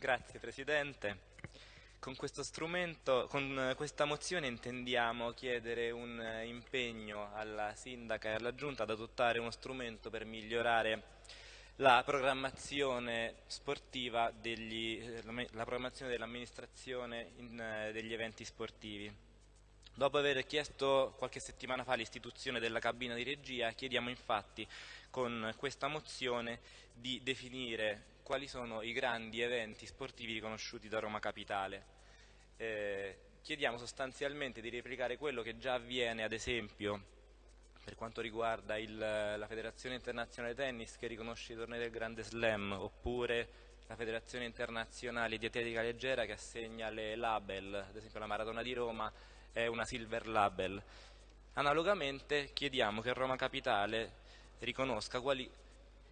Grazie Presidente. Con con questa mozione intendiamo chiedere un impegno alla Sindaca e alla Giunta ad adottare uno strumento per migliorare la programmazione sportiva, degli, la programmazione dell'amministrazione degli eventi sportivi. Dopo aver chiesto qualche settimana fa l'istituzione della cabina di regia, chiediamo infatti con questa mozione di definire quali sono i grandi eventi sportivi riconosciuti da Roma Capitale. Eh, chiediamo sostanzialmente di replicare quello che già avviene ad esempio per quanto riguarda il, la Federazione Internazionale Tennis che riconosce i tornei del Grande Slam oppure la Federazione Internazionale di Atletica Leggera che assegna le label, ad esempio la Maratona di Roma è una Silver Label. Analogamente chiediamo che Roma Capitale riconosca quali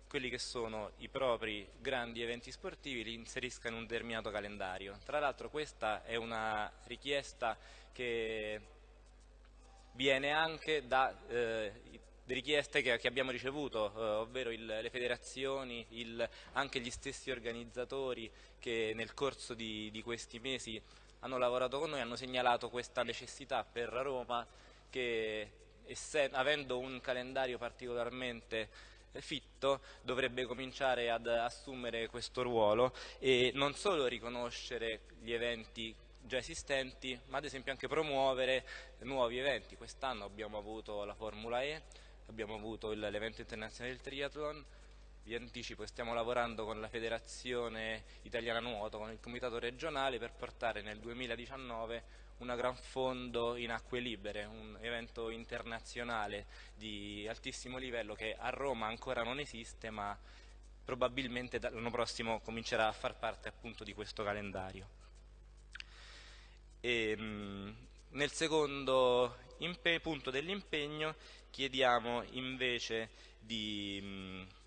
quelli che sono i propri grandi eventi sportivi li inserisca in un determinato calendario. Tra l'altro questa è una richiesta che viene anche da eh, richieste che, che, abbiamo ricevuto, eh, ovvero il, le federazioni, il, anche gli stessi organizzatori che nel corso di, di questi mesi hanno lavorato con noi, hanno segnalato questa necessità per Roma che essendo, avendo un calendario particolarmente fitto dovrebbe cominciare ad assumere questo ruolo e non solo riconoscere gli eventi già esistenti, ma ad esempio anche promuovere nuovi eventi. Quest'anno abbiamo avuto la Formula E, abbiamo avuto l'evento internazionale del triathlon, vi anticipo stiamo lavorando con la Federazione Italiana Nuoto, con il Comitato regionale per portare nel 2019 una gran fondo in acque libere, un evento internazionale di altissimo livello che a Roma ancora non esiste ma probabilmente l'anno prossimo comincerà a far parte appunto di questo calendario. E, mh, nel secondo punto dell'impegno chiediamo invece di mh,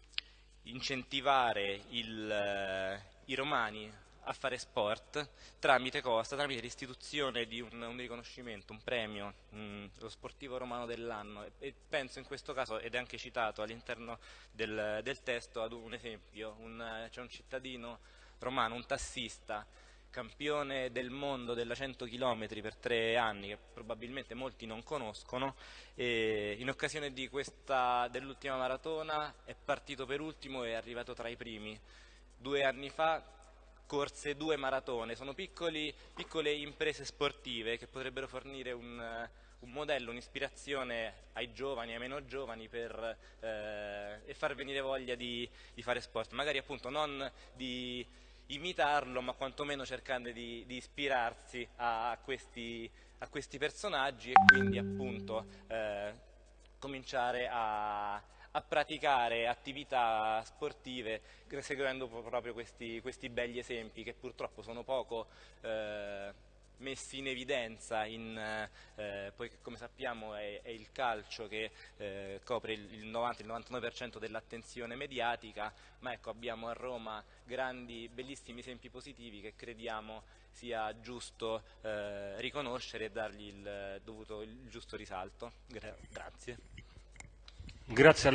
incentivare il, eh, i romani a fare sport tramite cosa? Tramite l'istituzione di un, un, riconoscimento, un premio, mh, lo sportivo romano dell'anno e, e, penso in questo caso, ed è anche citato all'interno del, del, testo, ad un esempio, c'è un cittadino romano, un tassista, campione del mondo della 100 km per tre anni, che probabilmente molti non conoscono, e in occasione dell'ultima maratona è partito per ultimo e è arrivato tra i primi. Due anni fa corse due maratone, sono piccoli, piccole imprese sportive che potrebbero fornire un, un modello, un'ispirazione ai giovani, ai meno giovani per, eh, e far venire voglia di, di fare sport, magari appunto non di imitarlo, ma quantomeno cercando di, di ispirarsi a questi, a questi, personaggi e quindi appunto eh, cominciare a, a, praticare attività sportive seguendo proprio questi, questi, begli esempi che purtroppo sono poco eh, messi in evidenza, in, eh, poiché come sappiamo è, è il calcio che eh, copre il 90-99% dell'attenzione mediatica, ma ecco abbiamo a Roma grandi, bellissimi esempi positivi che crediamo sia giusto eh, riconoscere e dargli il, dovuto, il giusto risalto. Gra grazie. Grazie